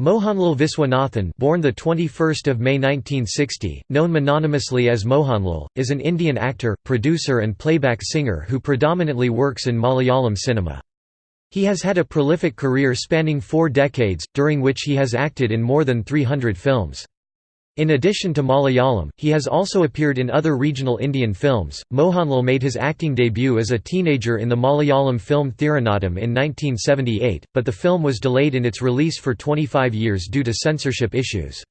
Mohanlal Viswanathan born the 21st of May 1960 known mononymously as Mohanlal is an Indian actor producer and playback singer who predominantly works in Malayalam cinema. He has had a prolific career spanning 4 decades during which he has acted in more than 300 films in addition to Malayalam, he has also appeared in other regional Indian films. Mohanlal made his acting debut as a teenager in the Malayalam film Thiranottam in 1978, but the film was delayed in its release for 25 years due to censorship issues.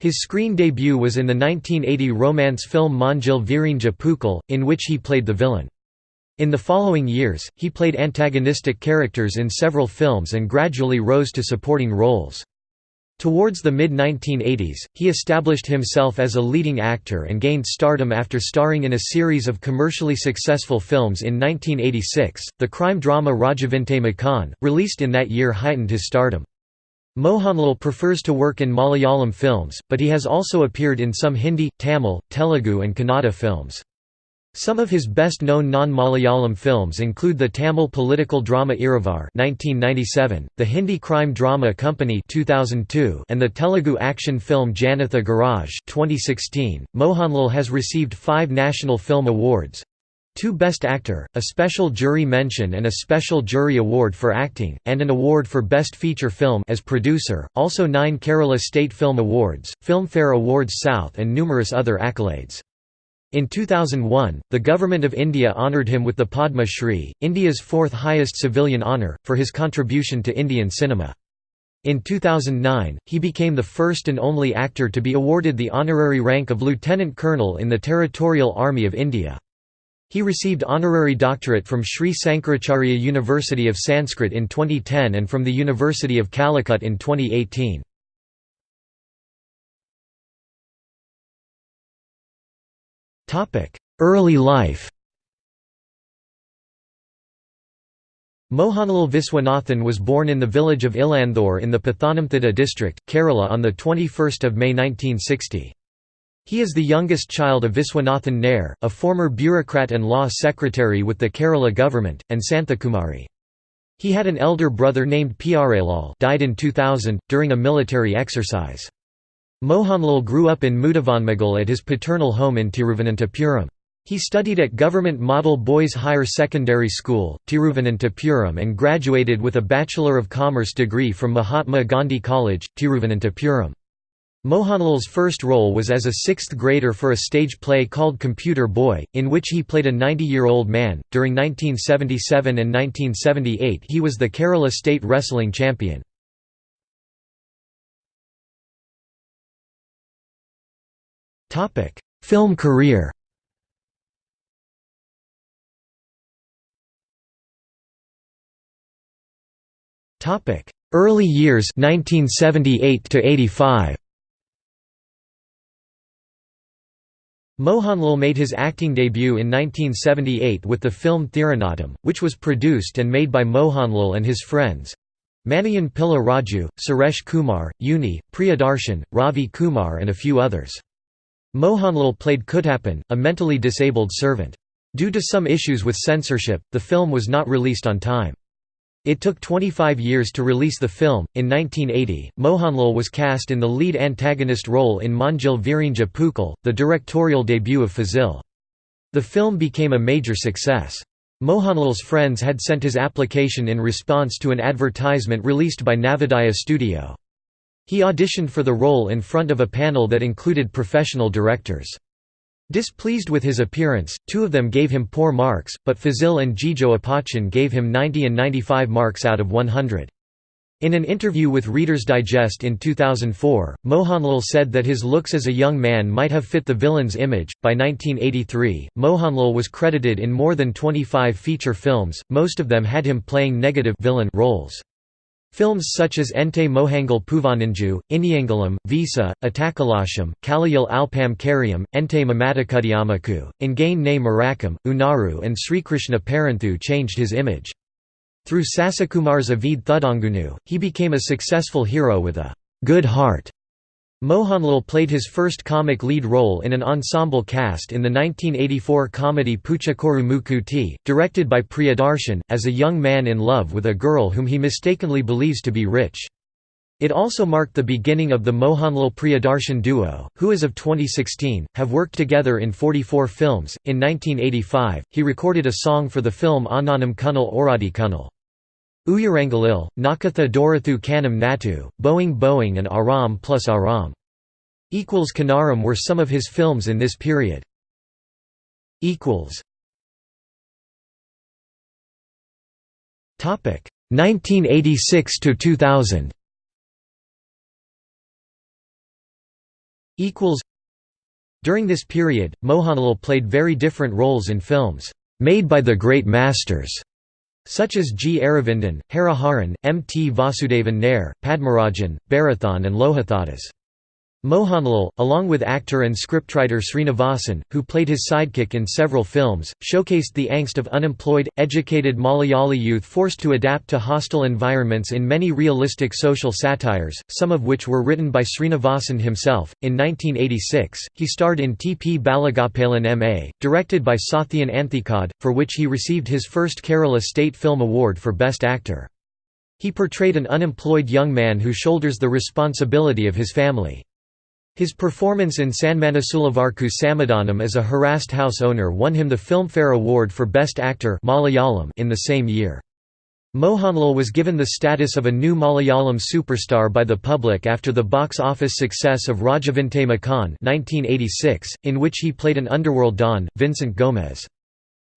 His screen debut was in the 1980 romance film Manjil Virinja Pookal, in which he played the villain. In the following years, he played antagonistic characters in several films and gradually rose to supporting roles. Towards the mid-1980s, he established himself as a leading actor and gained stardom after starring in a series of commercially successful films in 1986. The crime drama Rajavinte Makan, released in that year heightened his stardom. Mohanlal prefers to work in Malayalam films, but he has also appeared in some Hindi, Tamil, Telugu and Kannada films. Some of his best-known non-Malayalam films include the Tamil political drama Iruvar (1997), the Hindi crime drama Company (2002), and the Telugu action film Janatha Garage (2016). Mohanlal has received 5 National Film Awards. Two Best Actor, a Special Jury Mention and a Special Jury Award for Acting, and an award for Best Feature Film as producer, also nine Kerala State Film Awards, Filmfare Awards South and numerous other accolades. In 2001, the Government of India honoured him with the Padma Shri, India's fourth highest civilian honour, for his contribution to Indian cinema. In 2009, he became the first and only actor to be awarded the honorary rank of Lieutenant Colonel in the Territorial Army of India. He received honorary doctorate from Sri Sankaracharya University of Sanskrit in 2010 and from the University of Calicut in 2018. Early life Mohanlal Viswanathan was born in the village of Ilanthur in the Pathanamthitta district, Kerala on 21 May 1960. He is the youngest child of Viswanathan Nair, a former bureaucrat and law secretary with the Kerala government, and Santhakumari. He had an elder brother named Pyarelal died in 2000, during a military exercise. Mohanlal grew up in Mudavanmugal at his paternal home in Tiruvananthapuram. He studied at Government Model Boys Higher Secondary School, Tiruvananthapuram and graduated with a Bachelor of Commerce degree from Mahatma Gandhi College, Tiruvananthapuram. Mohanlal's first role was as a sixth grader for a stage play called Computer Boy, in which he played a 90-year-old man. During 1977 and 1978 he was the Kerala State Wrestling Champion. Topic: Film career. Topic: Early years 1978 to 85. Mohanlal made his acting debut in 1978 with the film Thiranottam, which was produced and made by Mohanlal and his friends Maniyan Pilla Raju, Suresh Kumar, Unni, Priyadarshan, Ravi Kumar and a few others. Mohanlal played Kuttappan, a mentally disabled servant. Due to some issues with censorship, the film was not released on time. It took 25 years to release the film. In 1980, Mohanlal was cast in the lead antagonist role in Manjil Virinja Pookal, the directorial debut of Fazil. The film became a major success. Mohanlal's friends had sent his application in response to an advertisement released by Navodaya Studio. He auditioned for the role in front of a panel that included professional directors. Displeased with his appearance, two of them gave him poor marks, but Fazil and Jijo Appachan gave him 90 and 95 marks out of 100. In an interview with Reader's Digest in 2004, Mohanlal said that his looks as a young man might have fit the villain's image. By 1983, Mohanlal was credited in more than 25 feature films, most of them had him playing negative villain roles. Films such as Ente Mohangal Poovaninju, Iniyangalam, Visa, Attakalasam, Kaliyil Alpam Karyam, Ente Mamattukkuttiyammakku, Engane Nee Marakkum, Unaru and Srikrishna Parunthu changed his image. Through Sasikumar's Ivide Thudangunnu, he became a successful hero with a good heart Mohanlal played his first comic lead role in an ensemble cast in the 1984 comedy Poochakkoru Mookkuthi, directed by Priyadarshan, as a young man in love with a girl whom he mistakenly believes to be rich. It also marked the beginning of the Mohanlal Priyadarshan duo, who as of 2016, have worked together in 44 films. In 1985, he recorded a song for the film Onnanam Kunnil Oradi Kunnil. Uyarangalil, Nokketha Doorathu Kannum Nattu, Boeing Boeing and Aram plus Aram. Equals Kinnaram were some of his films in this period. Equals. Topic 1986 to 2000. Equals During this period, Mohanlal played very different roles in films made by the great masters, such as G. Aravindan, Hariharan, M. T. Vasudevan Nair, Padmarajan, Bharathan and Lohithadas. Mohanlal, along with actor and scriptwriter Srinivasan, who played his sidekick in several films, showcased the angst of unemployed, educated Malayali youth forced to adapt to hostile environments in many realistic social satires, some of which were written by Srinivasan himself. In 1986, he starred in T. P. Balagopalan M.A., directed by Sathyan Anthikad, for which he received his first Kerala State Film Award for Best Actor. He portrayed an unemployed young man who shoulders the responsibility of his family. His performance in Sanmanassullavarkku Samadhanam as a harassed house owner won him the Filmfare Award for Best Actor Malayalam in the same year. Mohanlal was given the status of a new Malayalam superstar by the public after the box office success of Rajavinte Makan 1986, in which he played an underworld don, Vincent Gomez.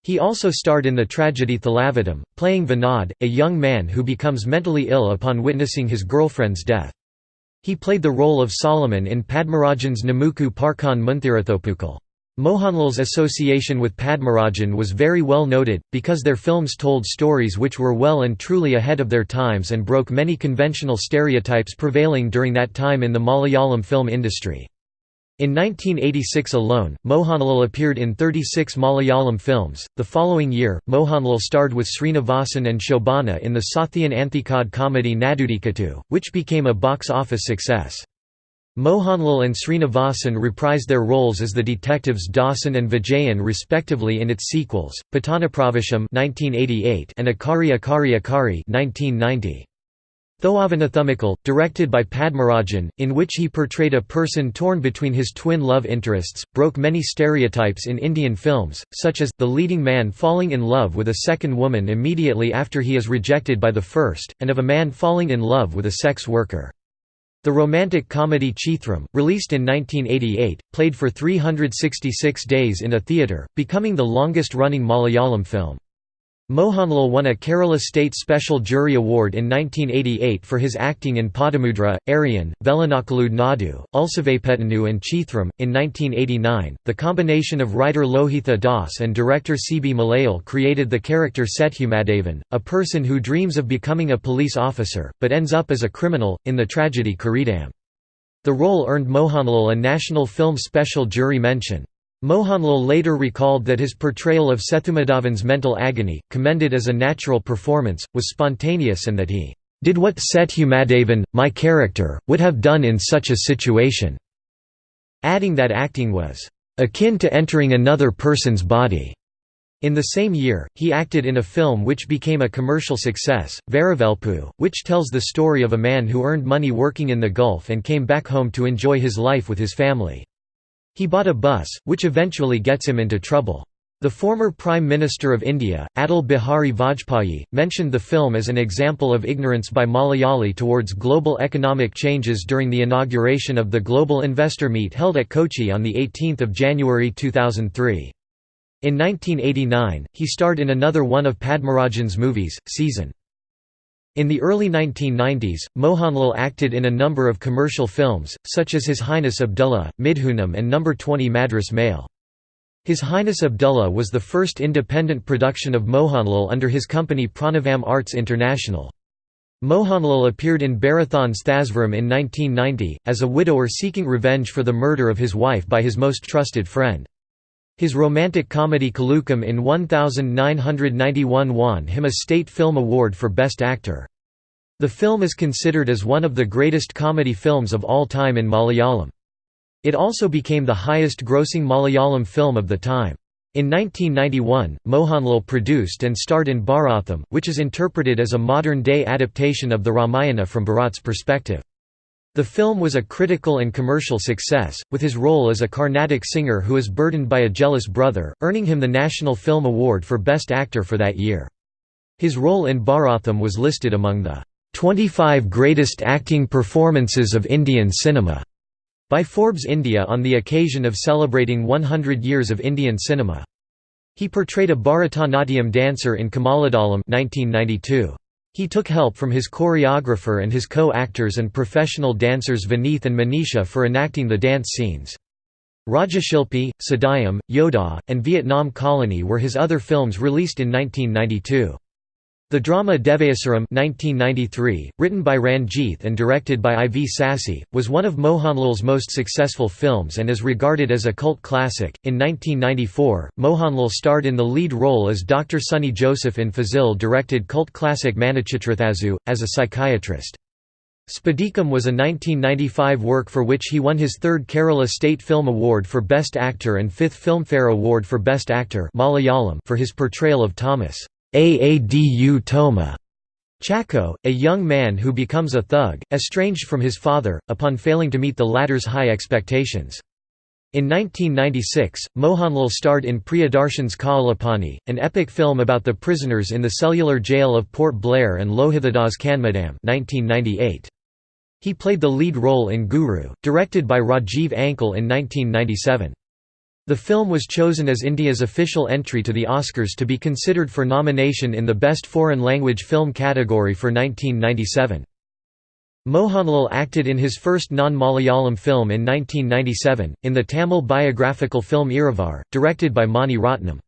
He also starred in the tragedy Thalavattam, playing Vinod, a young man who becomes mentally ill upon witnessing his girlfriend's death. He played the role of Solomon in Padmarajan's Namukku Parkan Munthirathoppukal. Mohanlal's association with Padmarajan was very well noted, because their films told stories which were well and truly ahead of their times and broke many conventional stereotypes prevailing during that time in the Malayalam film industry. In 1986 alone, Mohanlal appeared in 36 Malayalam films. The following year, Mohanlal starred with Srinivasan and Shobana in the Sathyan Anthikad comedy Nadodikkattu, which became a box office success. Mohanlal and Srinivasan reprised their roles as the detectives Dawson and Vijayan respectively in its sequels, Pattanapravesham and Akkare Akkare Akkare 1990. Thoovanathumbikal, directed by Padmarajan, in which he portrayed a person torn between his twin love interests, broke many stereotypes in Indian films, such as, the leading man falling in love with a second woman immediately after he is rejected by the first, and of a man falling in love with a sex worker. The romantic comedy Chithram, released in 1988, played for 366 days in a theatre, becoming the longest-running Malayalam film. Mohanlal won a Kerala State Special Jury Award in 1988 for his acting in Padamudra, Aryan, Vellanakalude Nadu, Ulsavapittennu, and Chithram. In 1989, the combination of writer Lohithadas and director Sibi Malayil created the character Sethumadhavan, a person who dreams of becoming a police officer, but ends up as a criminal, in the tragedy Kireetam. The role earned Mohanlal a National Film Special Jury mention. Mohanlal later recalled that his portrayal of Sethumadhavan's mental agony, commended as a natural performance, was spontaneous and that he did what Sethumadhavan, my character, would have done in such a situation", adding that acting was "...akin to entering another person's body." In the same year, he acted in a film which became a commercial success, Varavelpu, which tells the story of a man who earned money working in the Gulf and came back home to enjoy his life with his family. He bought a bus, which eventually gets him into trouble. The former Prime Minister of India, Atal Bihari Vajpayee, mentioned the film as an example of ignorance by Malayali towards global economic changes during the inauguration of the Global Investor Meet held at Kochi on 18 January 2003. In 1989, he starred in another one of Padmarajan's movies, Season. In the early 1990s, Mohanlal acted in a number of commercial films, such as His Highness Abdullah, Midhunam and No. 20 Madras Mail. His Highness Abdullah was the first independent production of Mohanlal under his company Pranavam Arts International. Mohanlal appeared in Bharathan's Thazhvaram in 1990, as a widower seeking revenge for the murder of his wife by his most trusted friend. His romantic comedy Kilukkam in 1991 won him a State Film Award for Best Actor. The film is considered as one of the greatest comedy films of all time in Malayalam. It also became the highest-grossing Malayalam film of the time. In 1991, Mohanlal produced and starred in Bharatham, which is interpreted as a modern-day adaptation of the Ramayana from Bharat's perspective. The film was a critical and commercial success, with his role as a Carnatic singer who is burdened by a jealous brother, earning him the National Film Award for Best Actor for that year. His role in Bharatham was listed among the 25 greatest acting performances of Indian cinema by Forbes India on the occasion of celebrating 100 years of Indian cinema. He portrayed a Bharatanatyam dancer in Kamaladalam 1992. He took help from his choreographer and his co-actors and professional dancers Vineeth and Manisha for enacting the dance scenes. Rajashilpi, Sadayam, Yodha, and Vietnam Colony were his other films released in 1992. The drama Devasuram 1993, written by Ranjith and directed by I. V. Sasi, was one of Mohanlal's most successful films and is regarded as a cult classic. In 1994, Mohanlal starred in the lead role as Dr. Sunny Joseph in Fazil directed cult classic Manichitrathazhu, as a psychiatrist. Spadikam was a 1995 work for which he won his third Kerala State Film Award for Best Actor and fifth Filmfare Award for Best Actor Malayalam for his portrayal of Thomas. Aadu Toma Chacko, a young man who becomes a thug, estranged from his father, upon failing to meet the latter's high expectations. In 1996, Mohanlal starred in Priyadarshan's Kaalapani, an epic film about the prisoners in the cellular jail of Port Blair and Lohithadas Kanmadam 1998. He played the lead role in Guru, directed by Rajiv Anchal in 1997. The film was chosen as India's official entry to the Oscars to be considered for nomination in the Best Foreign Language Film category for 1997. Mohanlal acted in his first non-Malayalam film in 1997, in the Tamil biographical film Iruvar, directed by Mani Ratnam.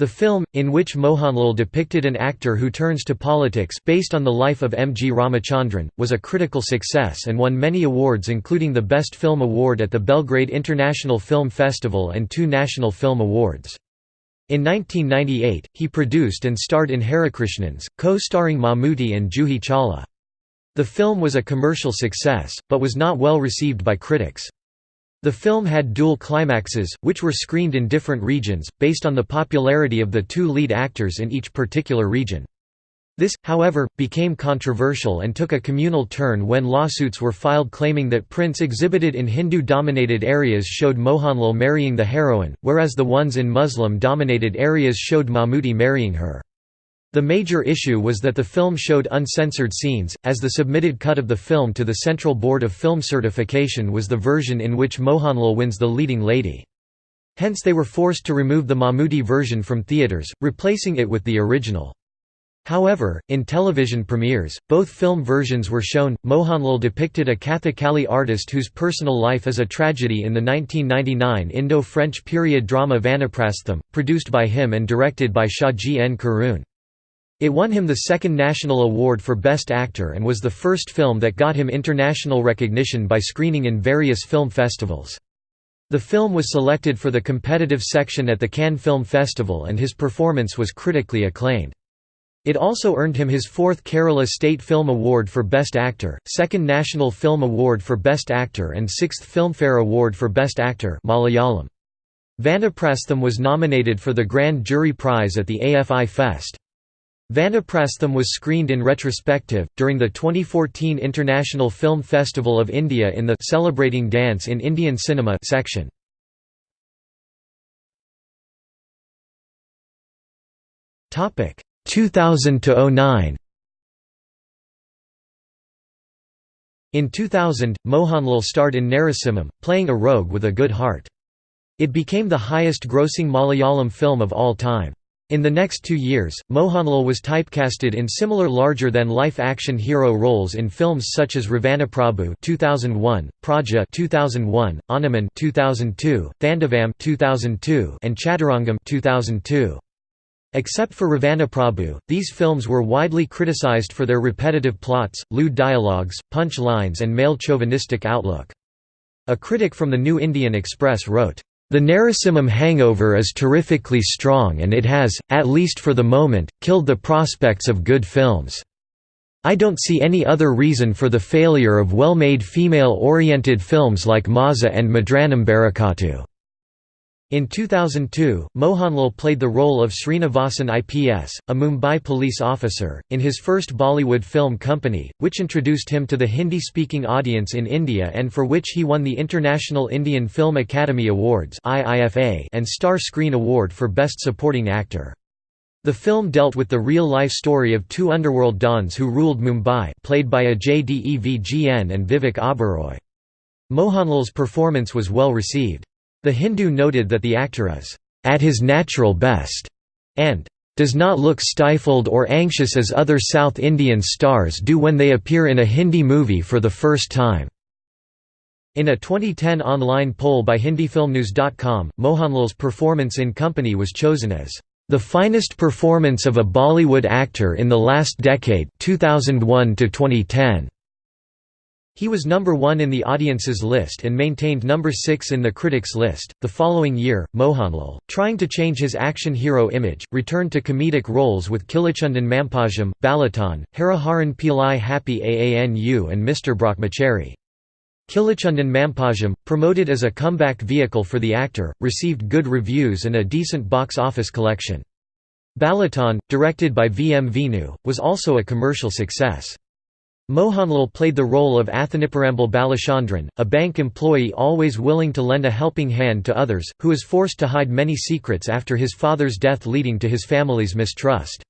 The film, in which Mohanlal depicted an actor who turns to politics based on the life of M. G. Ramachandran, was a critical success and won many awards including the Best Film Award at the Belgrade International Film Festival and two National Film Awards. In 1998, he produced and starred in Harikrishnans, co-starring Mammootty and Juhi Chawla. The film was a commercial success, but was not well received by critics. The film had dual climaxes, which were screened in different regions, based on the popularity of the two lead actors in each particular region. This, however, became controversial and took a communal turn when lawsuits were filed claiming that prints exhibited in Hindu-dominated areas showed Mohanlal marrying the heroine, whereas the ones in Muslim-dominated areas showed Mammootty marrying her. The major issue was that the film showed uncensored scenes, as the submitted cut of the film to the Central Board of Film Certification was the version in which Mohanlal wins the leading lady. Hence they were forced to remove the Mammootty version from theatres, replacing it with the original. However, in television premieres, both film versions were shown. Mohanlal depicted a Kathakali artist whose personal life is a tragedy in the 1999 Indo French period drama Vanaprastham, produced by him and directed by Shaji N. Karun. It won him the second national award for Best Actor and was the first film that got him international recognition by screening in various film festivals. The film was selected for the competitive section at the Cannes Film Festival and his performance was critically acclaimed. It also earned him his fourth Kerala State Film Award for Best Actor, second National Film Award for Best Actor and sixth Filmfare Award for Best Actor Malayalam. Vanaprastham was nominated for the Grand Jury Prize at the AFI Fest. Vanaprastham was screened in retrospective, during the 2014 International Film Festival of India in the Celebrating Dance in Indian Cinema section. Topic 2000 to 09. In 2000, Mohanlal starred in Narasimham, playing a rogue with a good heart. It became the highest-grossing Malayalam film of all time. In the next two years, Mohanlal was typecasted in similar larger-than-life action hero roles in films such as Ravanaprabhu 2001, Praja 2001, Onnaman 2002, Thandavam 2002, and Chaturangam 2002. Except for Ravanaprabhu, these films were widely criticized for their repetitive plots, lewd dialogues, punch lines and male chauvinistic outlook. A critic from the New Indian Express wrote, the Narasimham hangover is terrifically strong and it has, at least for the moment, killed the prospects of good films. I don't see any other reason for the failure of well-made female-oriented films like Mazha and Madhuranombarakattu. In 2002, Mohanlal played the role of Srinivasan IPS, a Mumbai police officer, in his first Bollywood film company, which introduced him to the Hindi-speaking audience in India and for which he won the International Indian Film Academy Awards and Star Screen Award for Best Supporting Actor. The film dealt with the real-life story of two underworld dons who ruled Mumbai played by Ajay Devgn and Vivek Oberoi. Mohanlal's performance was well received. The Hindu noted that the actor is at his natural best and does not look stifled or anxious as other South Indian stars do when they appear in a Hindi movie for the first time. In a 2010 online poll by HindiFilmNews.com, Mohanlal's performance in Company was chosen as the finest performance of a Bollywood actor in the last decade 2001 to 2010. He was number one in the audience's list and maintained number six in the critics' list. The following year, Mohanlal, trying to change his action hero image, returned to comedic roles with Kilichundan Mampazham, Balettan, Hariharan Pillai Happy Aanu, and Mr. Brahmachari. Kilichundan Mampazham, promoted as a comeback vehicle for the actor, received good reviews and a decent box office collection. Balettan, directed by V. M. Venu, was also a commercial success. Mohanlal played the role of Athaniparambal Balachandran, a bank employee always willing to lend a helping hand to others, who is forced to hide many secrets after his father's death leading to his family's mistrust.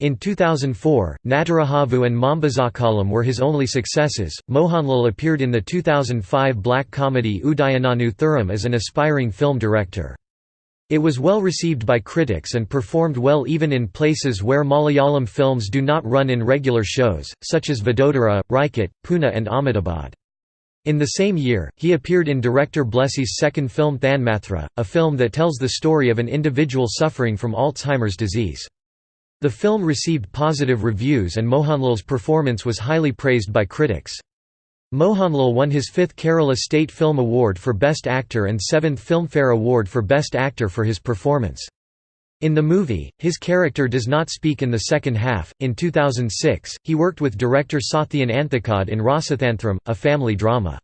In 2004, Natturajavu and Mampazhakkalam were his only successes. Mohanlal appeared in the 2005 black comedy Udayananu Tharam as an aspiring film director. It was well received by critics and performed well even in places where Malayalam films do not run in regular shows, such as Vadodara, Rajkot, Pune and Ahmedabad. In the same year, he appeared in director Blessy's second film Thanmathra, a film that tells the story of an individual suffering from Alzheimer's disease. The film received positive reviews and Mohanlal's performance was highly praised by critics. Mohanlal won his fifth Kerala State Film Award for Best Actor and seventh Filmfare Award for Best Actor for his performance. In the movie, his character does not speak in the second half. In 2006, he worked with director Sathyan Anthikad in Rasathanthram, a family drama.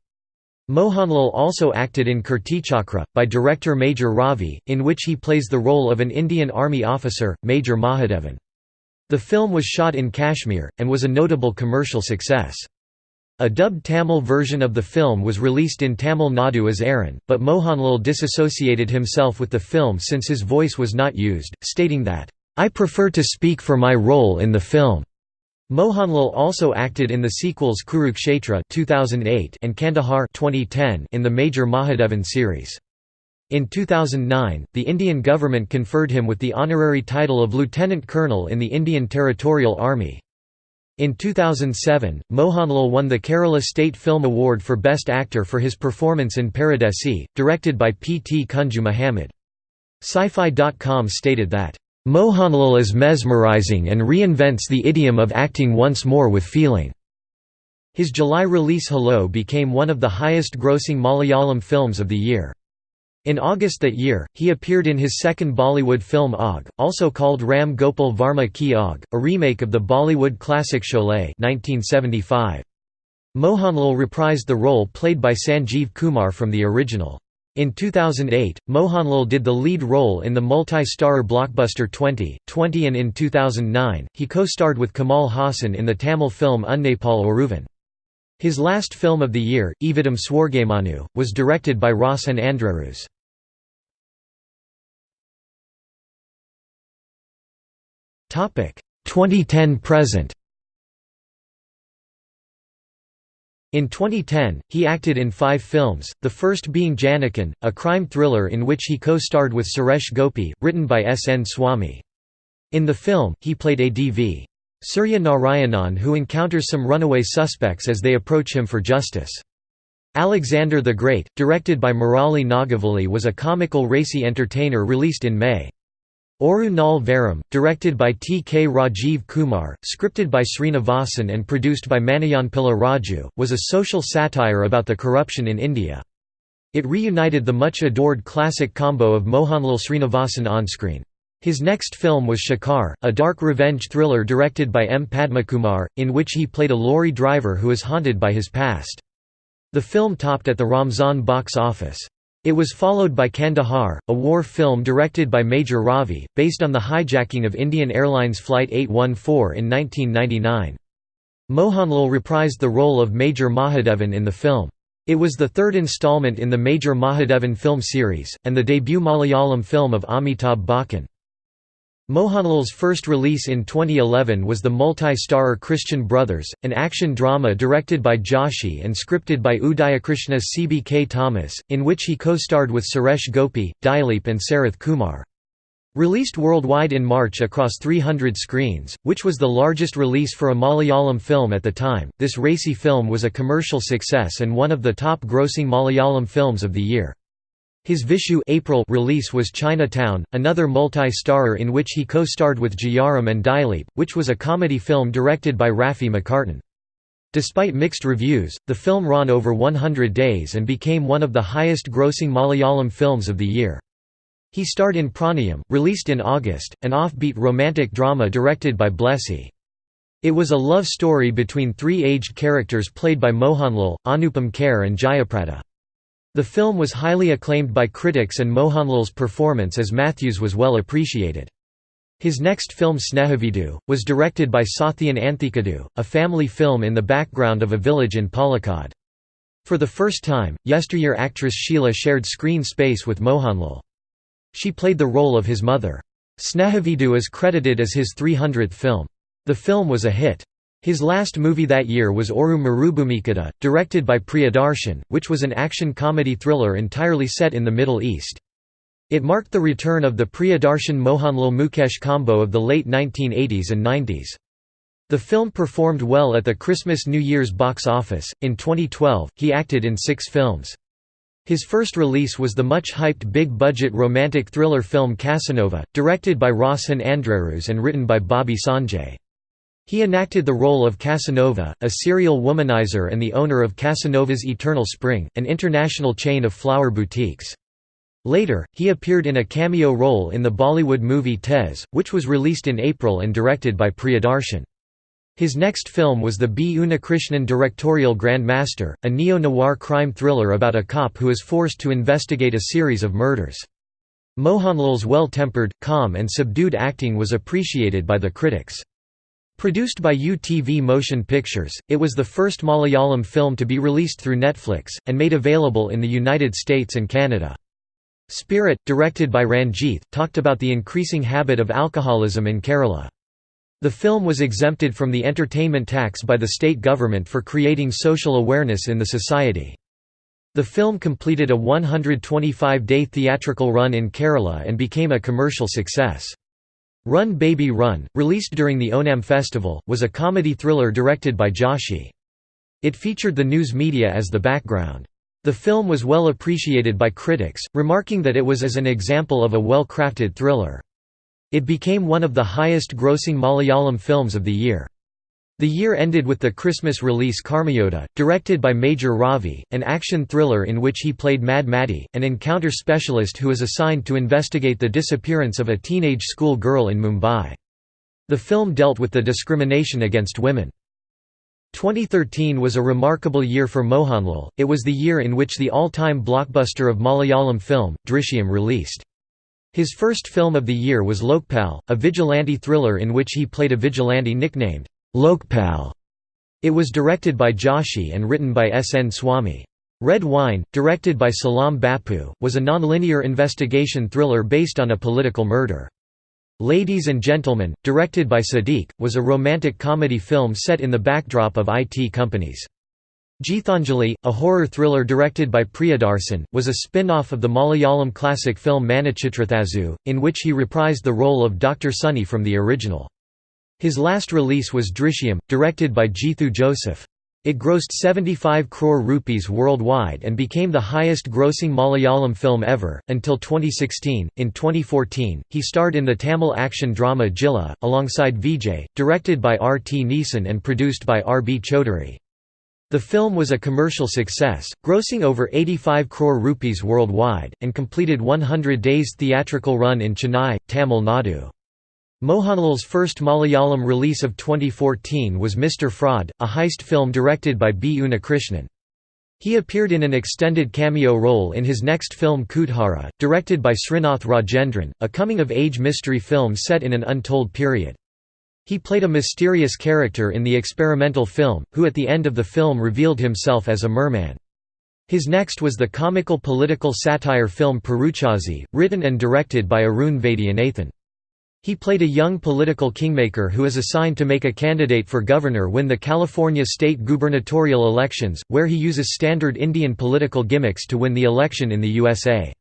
Mohanlal also acted in Keerthichakra, by director Major Ravi, in which he plays the role of an Indian Army officer, Major Mahadevan. The film was shot in Kashmir, and was a notable commercial success. A dubbed Tamil version of the film was released in Tamil Nadu as Aran, but Mohanlal disassociated himself with the film since his voice was not used, stating that, "...I prefer to speak for my role in the film." Mohanlal also acted in the sequels Kurukshetra 2008 and Kandahar 2010 in the major Mahadevan series. In 2009, the Indian government conferred him with the honorary title of Lieutenant Colonel in the Indian Territorial Army. In 2007, Mohanlal won the Kerala State Film Award for Best Actor for his performance in Paradesi, directed by P. T. Kunju Muhammad. Sci-Fi.com stated that, "...Mohanlal is mesmerizing and reinvents the idiom of acting once more with feeling." His July release Hello became one of the highest-grossing Malayalam films of the year. In August that year, he appeared in his second Bollywood film Aag, also called Ram Gopal Varma Ki Aag, a remake of the Bollywood classic Sholay 1975. Mohanlal reprised the role played by Sanjeev Kumar from the original. In 2008, Mohanlal did the lead role in the multi-starrer blockbuster 20, 20 and in 2009, he co-starred with Kamal Haasan in the Tamil film Unnaipol Oruvan. His last film of the year, Ividam Swargamanu, was directed by Roshan Andrews. 2010–present In 2010, he acted in five films, the first being Janakan, a crime thriller in which he co-starred with Suresh Gopi, written by S. N. Swamy. In the film, he played a D.V. Surya Narayanan who encounters some runaway suspects as they approach him for justice. Alexander the Great, directed by Murali Nagavali was a comical racy entertainer released in May. Oru Naal Varum, directed by T. K. Rajiv Kumar, scripted by Srinivasan and produced by Maniyanpilla Raju, was a social satire about the corruption in India. It reunited the much-adored classic combo of Mohanlal Srinivasan on-screen. His next film was Shikar, a dark revenge thriller directed by M. Padmakumar, in which he played a lorry driver who is haunted by his past. The film topped at the Ramzan box office. It was followed by Kandahar, a war film directed by Major Ravi, based on the hijacking of Indian Airlines Flight 814 in 1999. Mohanlal reprised the role of Major Mahadevan in the film. It was the third installment in the Major Mahadevan film series, and the debut Malayalam film of Amitabh Bachchan. Mohanlal's first release in 2011 was the multi-starrer Christian Brothers, an action drama directed by Joshi and scripted by Udayakrishna's Siby K. Thomas, in which he co-starred with Suresh Gopi, Dileep and Sarath Kumar. Released worldwide in March across 300 screens, which was the largest release for a Malayalam film at the time, this racy film was a commercial success and one of the top-grossing Malayalam films of the year. His Vishu April release was Chinatown, another multi-starrer in which he co-starred with Jayaram and Dileep, which was a comedy film directed by Rafi Mecartin. Despite mixed reviews, the film ran over 100 days and became one of the highest-grossing Malayalam films of the year. He starred in Pranayam, released in August, an offbeat romantic drama directed by Blessy. It was a love story between three aged characters played by Mohanlal, Anupam Kher and Jayaprada. The film was highly acclaimed by critics and Mohanlal's performance as Matthews was well appreciated. His next film Snehaveedu, was directed by Sathyan Anthikadu, a family film in the background of a village in Palakkad. For the first time, yesteryear actress Sheila shared screen space with Mohanlal. She played the role of his mother. Snehaveedu is credited as his 300th film. The film was a hit. His last movie that year was Oru Marubhoomikkadha, directed by Priyadarshan, which was an action-comedy thriller entirely set in the Middle East. It marked the return of the Priyadarshan-Mohanlal Mukesh combo of the late 1980s and 90s. The film performed well at the Christmas-New Year's box office. In 2012, he acted in six films. His first release was the much-hyped big-budget romantic thriller film Casanova, directed by Roshan Andrews and written by Bobby Sanjay. He enacted the role of Casanova, a serial womanizer and the owner of Casanova's Eternal Spring, an international chain of flower boutiques. Later, he appeared in a cameo role in the Bollywood movie Tez, which was released in April and directed by Priyadarshan. His next film was the B. Unnikrishnan directorial Grandmaster, a neo-noir crime thriller about a cop who is forced to investigate a series of murders. Mohanlal's well-tempered, calm and subdued acting was appreciated by the critics. Produced by UTV Motion Pictures, it was the first Malayalam film to be released through Netflix, and made available in the United States and Canada. Spirit, directed by Ranjith, talked about the increasing habit of alcoholism in Kerala. The film was exempted from the entertainment tax by the state government for creating social awareness in the society. The film completed a 125-day theatrical run in Kerala and became a commercial success. Run Baby Run, released during the Onam festival, was a comedy thriller directed by Joshi. It featured the news media as the background. The film was well appreciated by critics, remarking that it was as an example of a well-crafted thriller. It became one of the highest-grossing Malayalam films of the year. The year ended with the Christmas release Karmayodha, directed by Major Ravi, an action thriller in which he played Mad Matty, an encounter specialist who is assigned to investigate the disappearance of a teenage school girl in Mumbai. The film dealt with the discrimination against women. 2013 was a remarkable year for Mohanlal, it was the year in which the all-time blockbuster of Malayalam film, Drishyam released. His first film of the year was Lokpal, a vigilante thriller in which he played a vigilante nicknamed Lokpal. It was directed by Joshi and written by S. N. Swamy. Red Wine, directed by Salam Bapu, was a non-linear investigation thriller based on a political murder. Ladies and Gentlemen, directed by Siddique, was a romantic comedy film set in the backdrop of IT companies. Geethanjali, a horror thriller directed by Priyadarshan, was a spin-off of the Malayalam classic film Manichitrathazhu, in which he reprised the role of Dr. Sunny from the original. His last release was Drishyam, directed by Jeethu Joseph. It grossed 75 crore rupees worldwide and became the highest grossing Malayalam film ever, until 2016. In 2014, he starred in the Tamil action drama Jilla, alongside Vijay, directed by R. T. Neason and produced by R. B. Chaudhary. The film was a commercial success, grossing over 85 crore rupees worldwide, and completed 100 days theatrical run in Chennai, Tamil Nadu. Mohanlal's first Malayalam release of 2014 was Mr. Fraud, a heist film directed by B. Unnikrishnan. He appeared in an extended cameo role in his next film Koothara, directed by Srinath Rajendran, a coming-of-age mystery film set in an untold period. He played a mysterious character in the experimental film, who at the end of the film revealed himself as a merman. His next was the comical political satire film Peruchazhi, written and directed by Arun Vaidyanathan. He played a young political kingmaker who is assigned to make a candidate for governor win the California state gubernatorial elections, where he uses standard Indian political gimmicks to win the election in the USA.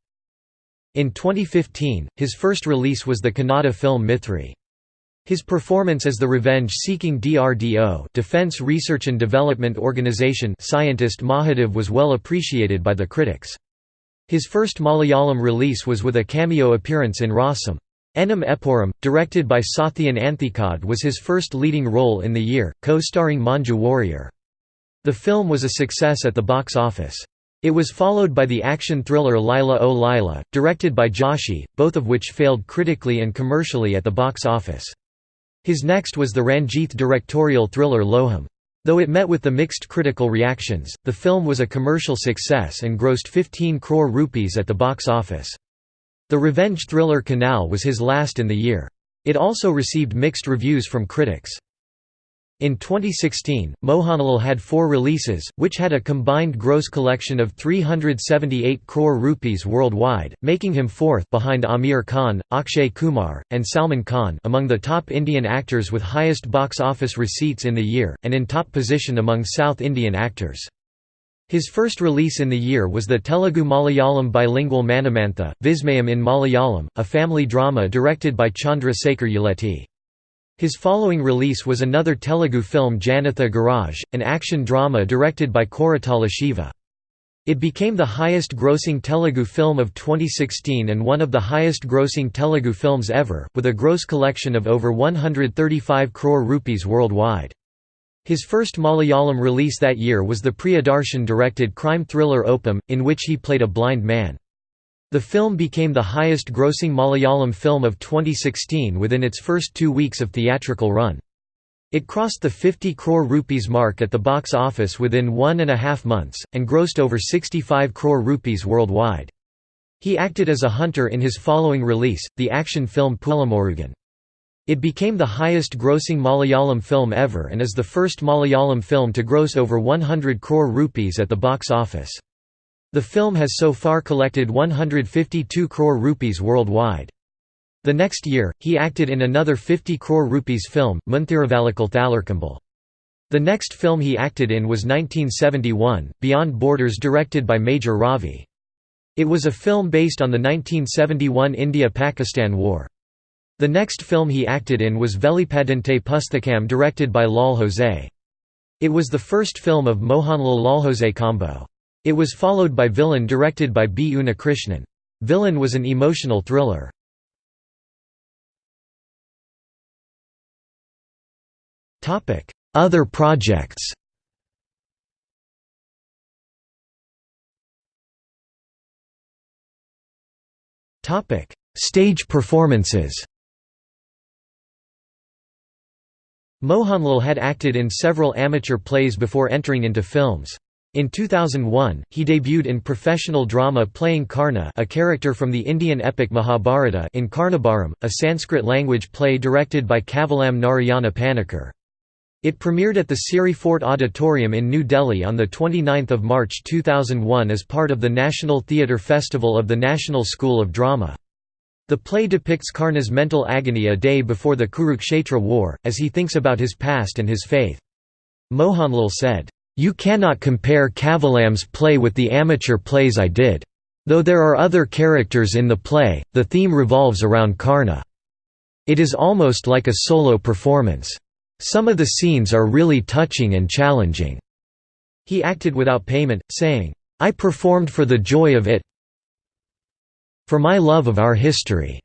In 2015, his first release was the Kannada film Mythri. His performance as the revenge-seeking DRDO Defense Research and Development Organization scientist Mahadev was well appreciated by the critics. His first Malayalam release was with a cameo appearance in Rasam. Ennum Eppozhum, directed by Sathyan Anthikad was his first leading role in the year, co-starring Manju Warrier. The film was a success at the box office. It was followed by the action thriller Laila O Laila, directed by Joshi, both of which failed critically and commercially at the box office. His next was the Ranjith directorial thriller Loham. Though it met with the mixed critical reactions, the film was a commercial success and grossed 15 crore rupees at the box office. The revenge thriller Kanal was his last in the year. It also received mixed reviews from critics. In 2016, Mohanlal had four releases, which had a combined gross collection of 378 crore rupees worldwide, making him fourth behind Aamir Khan, Akshay Kumar, and Salman Khan among the top Indian actors with highest box office receipts in the year, and in top position among South Indian actors. His first release in the year was the Telugu-Malayalam bilingual Manamantha, Vismayam in Malayalam, a family drama directed by Chandra Sekhar Yeleti. His following release was another Telugu film Janatha Garage, an action drama directed by Koratala Shiva. It became the highest-grossing Telugu film of 2016 and one of the highest-grossing Telugu films ever, with a gross collection of over 135 crore rupees worldwide. His first Malayalam release that year was the Priyadarshan-directed crime thriller Oppam, in which he played a blind man. The film became the highest-grossing Malayalam film of 2016 within its first two weeks of theatrical run. It crossed the 50 crore rupees mark at the box office within one and a half months, and grossed over 65 crore rupees worldwide. He acted as a hunter in his following release, the action film Pulimurugan. It became the highest-grossing Malayalam film ever and is the first Malayalam film to gross over 100 crore rupees at the box office. The film has so far collected 152 crore rupees worldwide. The next year, he acted in another 50 crore rupees film, Munthirivallikal Thalirkkumbol. The next film he acted in was 1971, Beyond Borders directed by Major Ravi. It was a film based on the 1971 India–Pakistan War. The next film he acted in was Velipadinte Pusthakam directed by Lal Jose. It was the first film of Mohanlal Jose combo. It was followed by Villain directed by B. Unnikrishnan. Villain was an emotional thriller. Other projects Stage performances Mohanlal had acted in several amateur plays before entering into films. In 2001, he debuted in professional drama playing Karna a character from the Indian epic Mahabharata in Karnabharam, a Sanskrit-language play directed by Kavalam Narayana Panikkar. It premiered at the Siri Fort Auditorium in New Delhi on 29 March 2001 as part of the National Theatre Festival of the National School of Drama. The play depicts Karna's mental agony a day before the Kurukshetra war, as he thinks about his past and his faith. Mohanlal said, "'You cannot compare Kavalam's play with the amateur plays I did. Though there are other characters in the play, the theme revolves around Karna. It is almost like a solo performance. Some of the scenes are really touching and challenging." He acted without payment, saying, I performed for the joy of it, for My Love of Our History.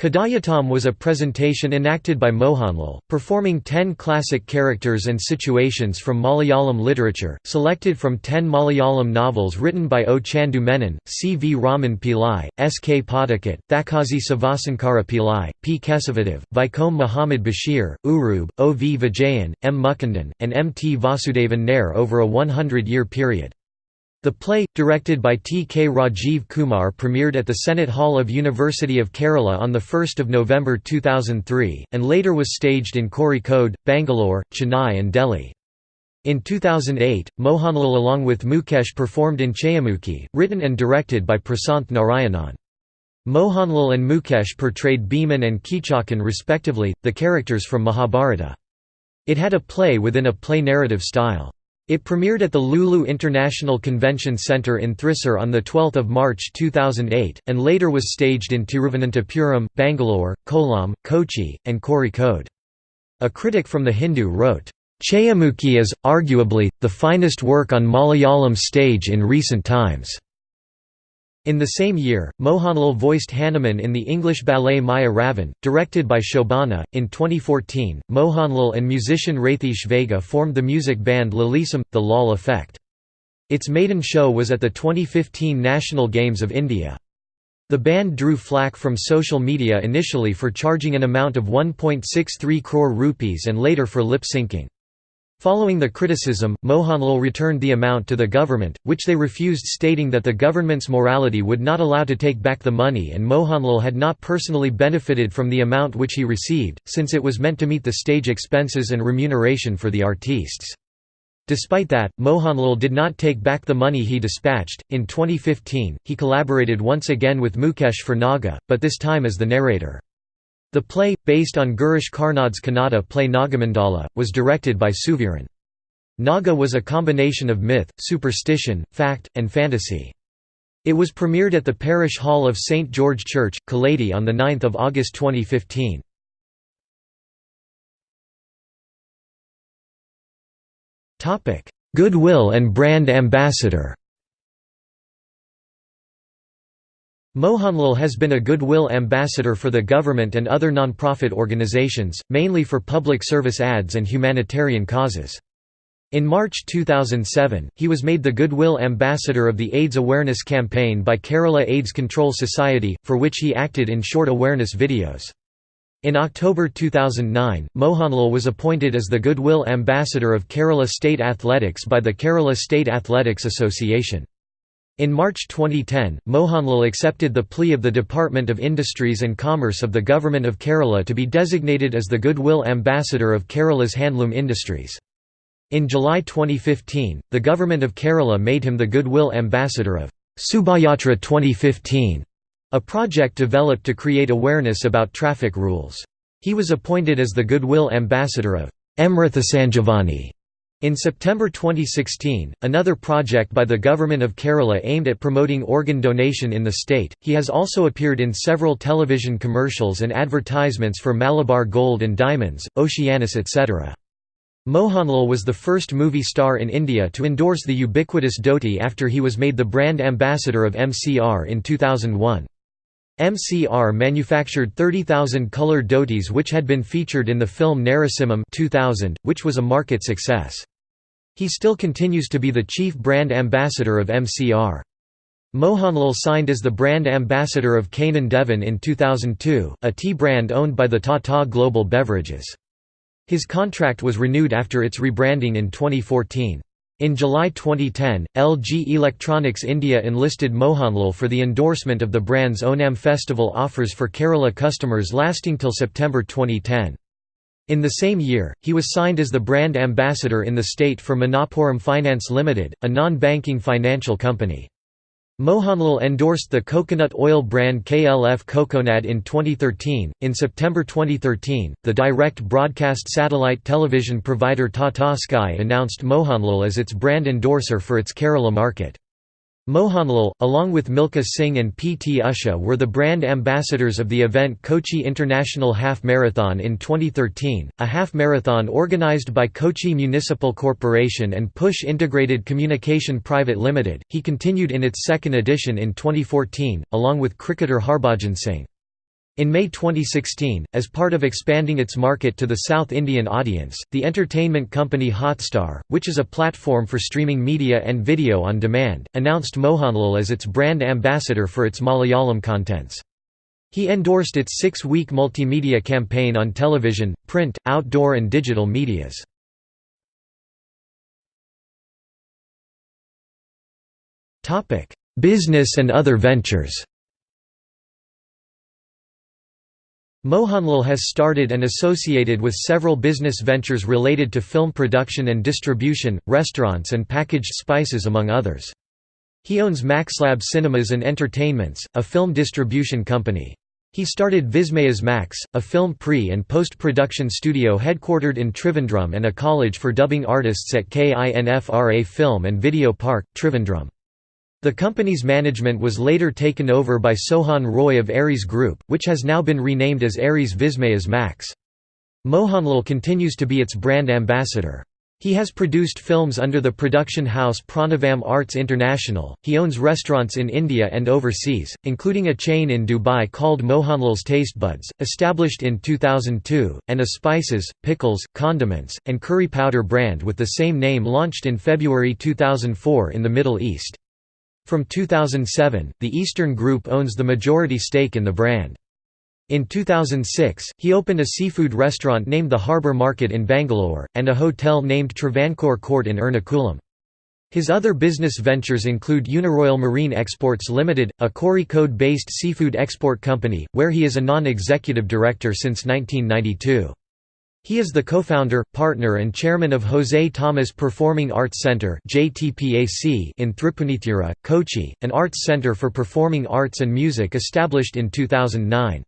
Kadhayattam was a presentation enacted by Mohanlal, performing ten classic characters and situations from Malayalam literature, selected from ten Malayalam novels written by O. Chandu Menon, C. V. Raman Pillai, S. K. Pottekkatt, Thakazhi Sivasankara Pillai, P. Kesavadev, Vaikom Muhammad Basheer, Uroob, O. V. Vijayan, M. Mukundan, and M. T. Vasudevan Nair over a 100-year period. The play, directed by T. K. Rajiv Kumar premiered at the Senate Hall of University of Kerala on 1 November 2003, and later was staged in Kozhikode, Bangalore, Chennai and Delhi. In 2008, Mohanlal along with Mukesh performed in Chayamukhi, written and directed by Prasanth Narayanan. Mohanlal and Mukesh portrayed Bhiman and Kichakan respectively, the characters from Mahabharata. It had a play within a play narrative style. It premiered at the Lulu International Convention Centre in Thrissur on 12 March 2008, and later was staged in Tiruvananthapuram, Bangalore, Kollam, Kochi, and Kozhikode. A critic from The Hindu wrote, Chayamukhi is, arguably, the finest work on Malayalam stage in recent times. In the same year, Mohanlal voiced Hanuman in the English ballet Maya Ravan, directed by Shobana. In 2014, Mohanlal and musician Rathish Vega formed the music band Lalisam, The Lal Effect. Its maiden show was at the 2015 National Games of India. The band drew flack from social media initially for charging an amount of 1.63 crore rupees and later for lip-syncing. Following the criticism, Mohanlal returned the amount to the government, which they refused stating that the government's morality would not allow to take back the money and Mohanlal had not personally benefited from the amount which he received, since it was meant to meet the stage expenses and remuneration for the artistes. Despite that, Mohanlal did not take back the money he dispatched. In 2015, he collaborated once again with Mukesh for Naga, but this time as the narrator. The play, based on Girish Karnad's Kannada play Nagamandala, was directed by Suviran. Naga was a combination of myth, superstition, fact, and fantasy. It was premiered at the Parish Hall of St. George Church, Kalady on 9 August 2015. Goodwill and brand ambassador Mohanlal has been a goodwill ambassador for the government and other non-profit organizations, mainly for public service ads and humanitarian causes. In March 2007, he was made the Goodwill Ambassador of the AIDS Awareness Campaign by Kerala AIDS Control Society, for which he acted in short awareness videos. In October 2009, Mohanlal was appointed as the Goodwill Ambassador of Kerala State Athletics by the Kerala State Athletics Association. In March 2010, Mohanlal accepted the plea of the Department of Industries and Commerce of the Government of Kerala to be designated as the Goodwill Ambassador of Kerala's handloom industries. In July 2015, the Government of Kerala made him the Goodwill Ambassador of Subayatra 2015, a project developed to create awareness about traffic rules. He was appointed as the Goodwill Ambassador of Amritha Sanjivani in September 2016, another project by the Government of Kerala aimed at promoting organ donation in the state. He has also appeared in several television commercials and advertisements for Malabar Gold and Diamonds, Oceanus etc. Mohanlal was the first movie star in India to endorse the ubiquitous dhoti after he was made the brand ambassador of MCR in 2001. MCR manufactured 30,000 colored dhotis which had been featured in the film Narasimham 2000, which was a market success. He still continues to be the chief brand ambassador of MCR. Mohanlal signed as the brand ambassador of Kanan Devan in 2002, a tea brand owned by the Tata Global Beverages. His contract was renewed after its rebranding in 2014. In July 2010, LG Electronics India enlisted Mohanlal for the endorsement of the brand's Onam festival offers for Kerala customers lasting till September 2010. In the same year, he was signed as the brand ambassador in the state for Manappuram Finance Limited, a non-banking financial company. Mohanlal endorsed the coconut oil brand KLF Coconut in 2013. In September 2013, the direct broadcast satellite television provider Tata Sky announced Mohanlal as its brand endorser for its Kerala market. Mohanlal, along with Milka Singh and P. T. Usha were the brand ambassadors of the event Kochi International Half Marathon in 2013, a half marathon organized by Kochi Municipal Corporation and Push Integrated Communication Private Limited. He continued in its second edition in 2014, along with cricketer Harbhajan Singh. In May 2016, as part of expanding its market to the South Indian audience, the entertainment company Hotstar, which is a platform for streaming media and video on demand, announced Mohanlal as its brand ambassador for its Malayalam contents. He endorsed its six-week multimedia campaign on television, print, outdoor and digital medias. Business and other ventures Mohanlal has started and associated with several business ventures related to film production and distribution, restaurants and packaged spices among others. He owns Maxlab Cinemas and Entertainments, a film distribution company. He started Vismayas Max, a film pre- and post-production studio headquartered in Trivandrum and a college for dubbing artists at KINFRA Film and Video Park, Trivandrum. The company's management was later taken over by Sohan Roy of Aries Group, which has now been renamed as Aries Vismayas Max. Mohanlal continues to be its brand ambassador. He has produced films under the production house Pranavam Arts International. He owns restaurants in India and overseas, including a chain in Dubai called Mohanlal's Taste Buds, established in 2002, and a spices, pickles, condiments, and curry powder brand with the same name launched in February 2004 in the Middle East. From 2007, the Eastern Group owns the majority stake in the brand. In 2006, he opened a seafood restaurant named the Harbour Market in Bangalore, and a hotel named Travancore Court in Ernakulam. His other business ventures include Uniroyal Marine Exports Limited, a Kozhikode-based seafood export company, where he is a non-executive director since 1992. He is the co-founder, partner and chairman of Jose Thomas Performing Arts Center in Thripunithura, Kochi, an arts center for performing arts and music established in 2009.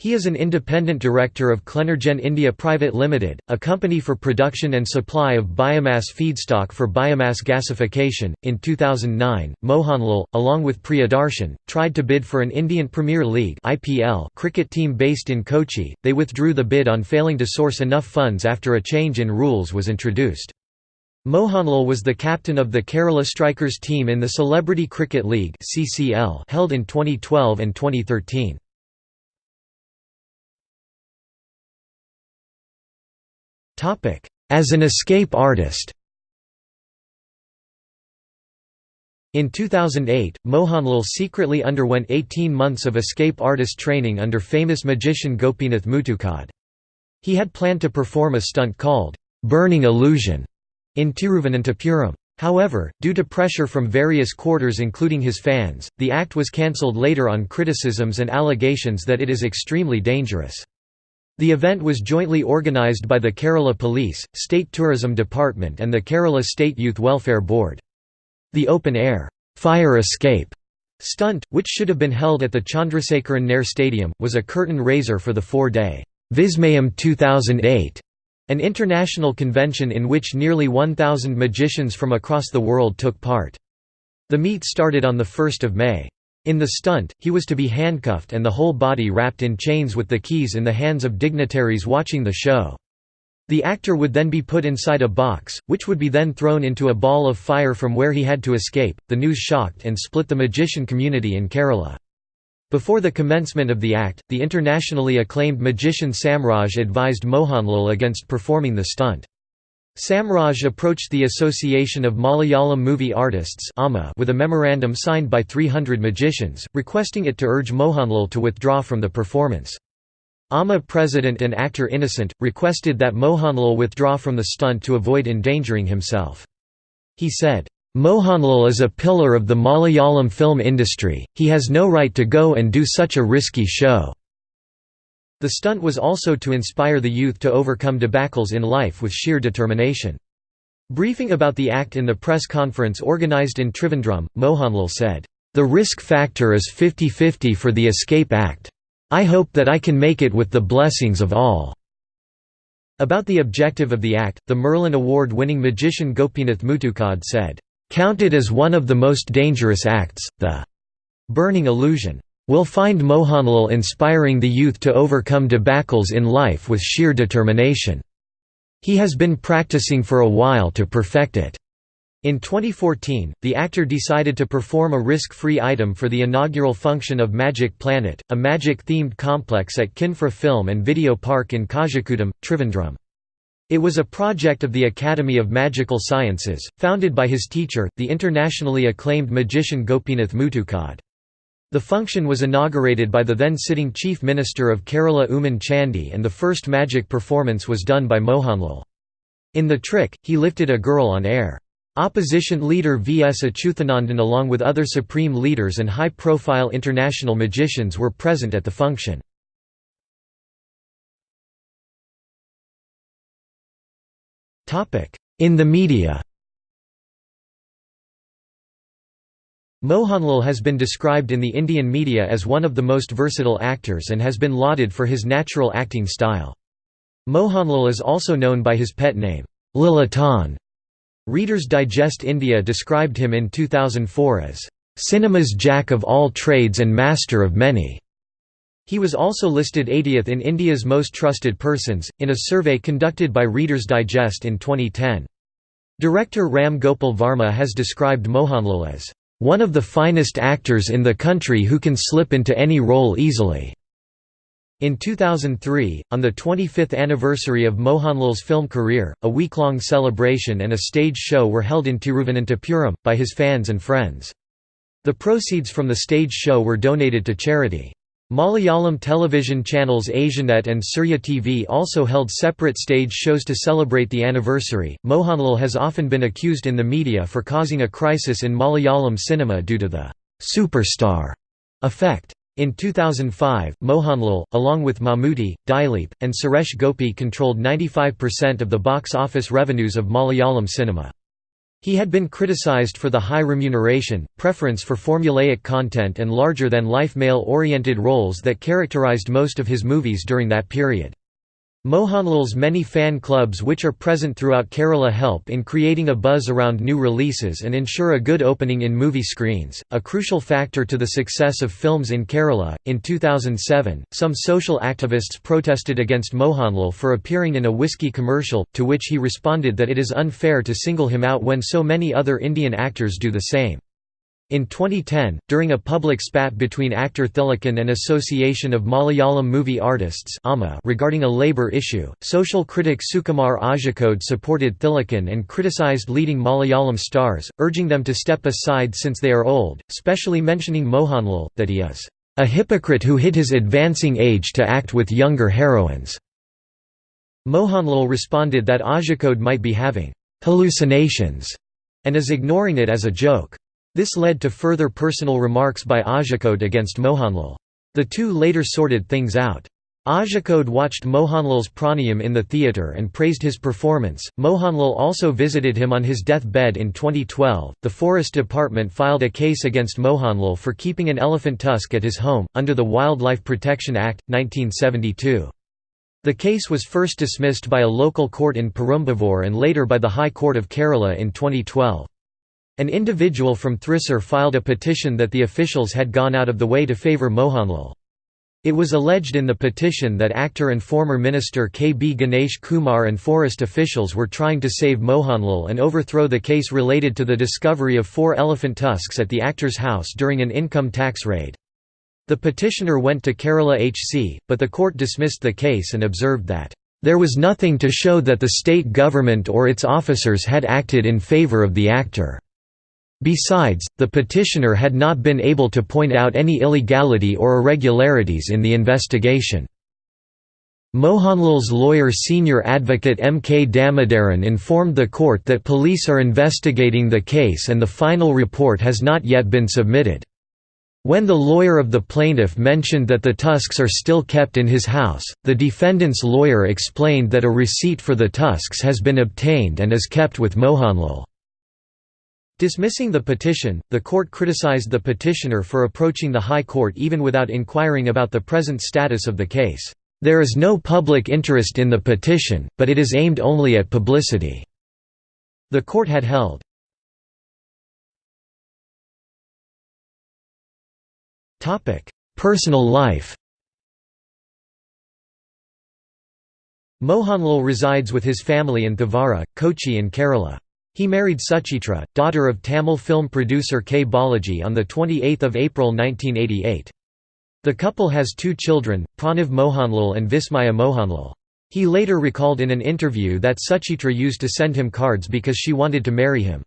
He is an independent director of Clenergen India Private Limited, a company for production and supply of biomass feedstock for biomass gasification. In 2009, Mohanlal, along with Priyadarshan, tried to bid for an Indian Premier League (IPL) cricket team based in Kochi. They withdrew the bid on failing to source enough funds after a change in rules was introduced. Mohanlal was the captain of the Kerala Strikers team in the Celebrity Cricket League (CCL) held in 2012 and 2013. As an escape artist In 2008, Mohanlal secretly underwent 18 months of escape artist training under famous magician Gopinath Muttukad. He had planned to perform a stunt called, "'Burning Illusion' in Tiruvananthapuram. However, due to pressure from various quarters including his fans, the act was cancelled later on criticisms and allegations that it is extremely dangerous. The event was jointly organised by the Kerala Police, State Tourism Department and the Kerala State Youth Welfare Board. The open-air, fire escape stunt, which should have been held at the Chandrasekaran Nair Stadium, was a curtain raiser for the four-day Vismayam 2008, an international convention in which nearly 1,000 magicians from across the world took part. The meet started on 1 May. In the stunt, he was to be handcuffed and the whole body wrapped in chains with the keys in the hands of dignitaries watching the show. The actor would then be put inside a box, which would be then thrown into a ball of fire from where he had to escape. The news shocked and split the magician community in Kerala. Before the commencement of the act, the internationally acclaimed magician Samraj advised Mohanlal against performing the stunt. Samraj approached the Association of Malayalam Movie Artists with a memorandum signed by 300 magicians, requesting it to urge Mohanlal to withdraw from the performance. AMA president and actor Innocent, requested that Mohanlal withdraw from the stunt to avoid endangering himself. He said, "'Mohanlal is a pillar of the Malayalam film industry, he has no right to go and do such a risky show. The stunt was also to inspire the youth to overcome debacles in life with sheer determination. Briefing about the act in the press conference organized in Trivandrum, Mohanlal said, "...the risk factor is 50-50 for the Escape Act. I hope that I can make it with the blessings of all." About the objective of the act, the Merlin Award-winning magician Gopinath Muttukad said, "...counted as one of the most dangerous acts, the burning illusion will find Mohanlal inspiring the youth to overcome debacles in life with sheer determination. He has been practicing for a while to perfect it. In 2014, the actor decided to perform a risk-free item for the inaugural function of Magic Planet, a magic-themed complex at Kinfra Film and Video Park in Kazhakoottam, Trivandrum. It was a project of the Academy of Magical Sciences, founded by his teacher, the internationally acclaimed magician Gopinath Muttukad. The function was inaugurated by the then-sitting Chief Minister of Kerala Oommen Chandy and the first magic performance was done by Mohanlal. In the trick, he lifted a girl on air. Opposition leader V. S. Achuthanandan along with other supreme leaders and high-profile international magicians were present at the function. In the media Mohanlal has been described in the Indian media as one of the most versatile actors and has been lauded for his natural acting style. Mohanlal is also known by his pet name, Lalettan. Reader's Digest India described him in 2004 as, "...cinema's jack of all trades and master of many." He was also listed 80th in India's most trusted persons, in a survey conducted by Reader's Digest in 2010. Director Ram Gopal Varma has described Mohanlal as one of the finest actors in the country who can slip into any role easily." In 2003, on the 25th anniversary of Mohanlal's film career, a week-long celebration and a stage show were held in Tiruvananthapuram, by his fans and friends. The proceeds from the stage show were donated to charity. Malayalam television channels Asianet and Surya TV also held separate stage shows to celebrate the anniversary. Mohanlal has often been accused in the media for causing a crisis in Malayalam cinema due to the superstar effect. In 2005, Mohanlal, along with Mammootty, Dileep, and Suresh Gopi controlled 95% of the box office revenues of Malayalam cinema. He had been criticized for the high remuneration, preference for formulaic content and larger-than-life male-oriented roles that characterized most of his movies during that period. Mohanlal's many fan clubs which are present throughout Kerala help in creating a buzz around new releases and ensure a good opening in movie screens, a crucial factor to the success of films in Kerala. In 2007, some social activists protested against Mohanlal for appearing in a whiskey commercial, to which he responded that it is unfair to single him out when so many other Indian actors do the same. In 2010, during a public spat between actor Thilakan and Association of Malayalam Movie Artists regarding a labour issue, social critic Sukumar Azhikode supported Thilakan and criticised leading Malayalam stars, urging them to step aside since they are old, specially mentioning Mohanlal, that he is a hypocrite who hid his advancing age to act with younger heroines. Mohanlal responded that Azhikode might be having hallucinations and is ignoring it as a joke. This led to further personal remarks by Azhikode against Mohanlal. The two later sorted things out. Azhikode watched Mohanlal's pranayam in the theatre and praised his performance. Mohanlal also visited him on his deathbed in 2012. The Forest Department filed a case against Mohanlal for keeping an elephant tusk at his home, under the Wildlife Protection Act, 1972. The case was first dismissed by a local court in Perumbavoor and later by the High Court of Kerala in 2012. An individual from Thrissur filed a petition that the officials had gone out of the way to favour Mohanlal. It was alleged in the petition that actor and former minister K. B. Ganesh Kumar and forest officials were trying to save Mohanlal and overthrow the case related to the discovery of four elephant tusks at the actor's house during an income tax raid. The petitioner went to Kerala HC, but the court dismissed the case and observed that, "...there was nothing to show that the state government or its officers had acted in favour of the actor." Besides, the petitioner had not been able to point out any illegality or irregularities in the investigation. Mohanlal's lawyer senior advocate M. K. Damodaran informed the court that police are investigating the case and the final report has not yet been submitted. When the lawyer of the plaintiff mentioned that the tusks are still kept in his house, the defendant's lawyer explained that a receipt for the tusks has been obtained and is kept with Mohanlal. Dismissing the petition, the court criticized the petitioner for approaching the High Court even without inquiring about the present status of the case. There is no public interest in the petition, but it is aimed only at publicity." The court had held. Personal life Mohanlal resides with his family in Thevara, Kochi in Kerala. He married Suchitra, daughter of Tamil film producer K. Balaji on 28 April 1988. The couple has two children, Pranav Mohanlal and Vismaya Mohanlal. He later recalled in an interview that Suchitra used to send him cards because she wanted to marry him.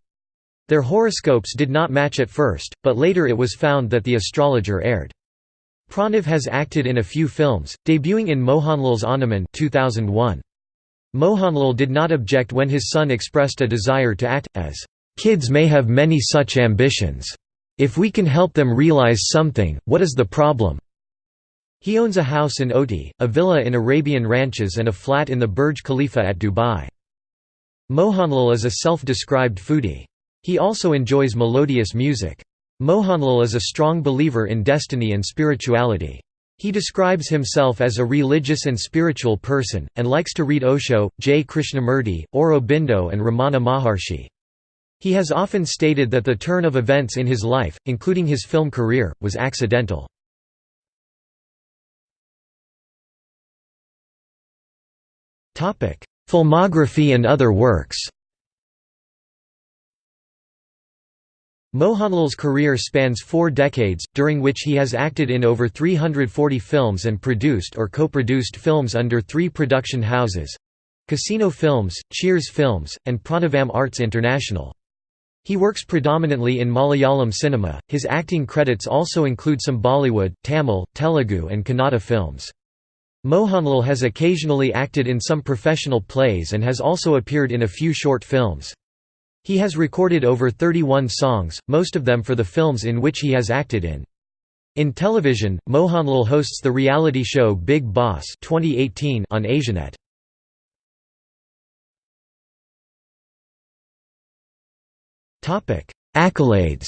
Their horoscopes did not match at first, but later it was found that the astrologer erred. Pranav has acted in a few films, debuting in Mohanlal's Onnaman 2001. Mohanlal did not object when his son expressed a desire to act, as Kids may have many such ambitions. If we can help them realize something, what is the problem? He owns a house in Ooty, a villa in Arabian Ranches and a flat in the Burj Khalifa at Dubai. Mohanlal is a self-described foodie. He also enjoys melodious music. Mohanlal is a strong believer in destiny and spirituality. He describes himself as a religious and spiritual person, and likes to read Osho, J. Krishnamurti, Aurobindo and Ramana Maharshi. He has often stated that the turn of events in his life, including his film career, was accidental. Filmography and other works Mohanlal's career spans four decades, during which he has acted in over 340 films and produced or co-produced films under three production houses—Casino Films, Cheers Films, and Pranavam Arts International. He works predominantly in Malayalam cinema, his acting credits also include some Bollywood, Tamil, Telugu and Kannada films. Mohanlal has occasionally acted in some professional plays and has also appeared in a few short films. He has recorded over 31 songs, most of them for the films in which he has acted in. In television, Mohanlal hosts the reality show Bigg Boss 2018 on Asianet. Accolades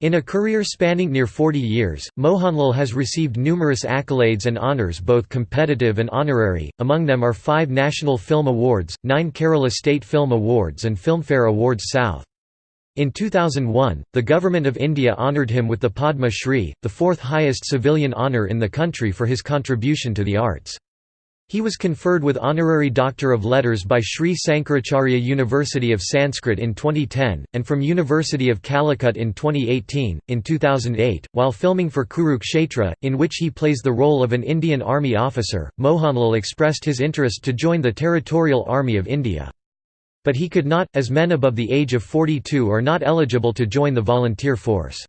In a career spanning near 40 years, Mohanlal has received numerous accolades and honours both competitive and honorary, among them are five National Film Awards, nine Kerala State Film Awards and Filmfare Awards South. In 2001, the Government of India honoured him with the Padma Shri, the fourth highest civilian honour in the country for his contribution to the arts. He was conferred with Honorary Doctor of Letters by Sri Sankaracharya University of Sanskrit in 2010, and from University of Calicut in 2018. In 2008, while filming for Kurukshetra, in which he plays the role of an Indian Army officer, Mohanlal expressed his interest to join the Territorial Army of India. But he could not, as men above the age of 42 are not eligible to join the volunteer force.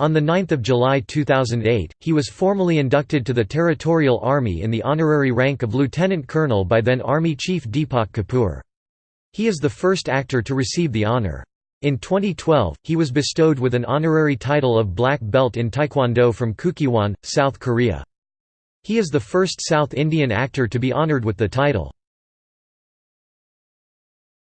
On 9 July 2008, he was formally inducted to the Territorial Army in the honorary rank of Lieutenant Colonel by then Army Chief Deepak Kapoor. He is the first actor to receive the honor. In 2012, he was bestowed with an honorary title of Black Belt in Taekwondo from Kukkiwon, South Korea. He is the first South Indian actor to be honored with the title.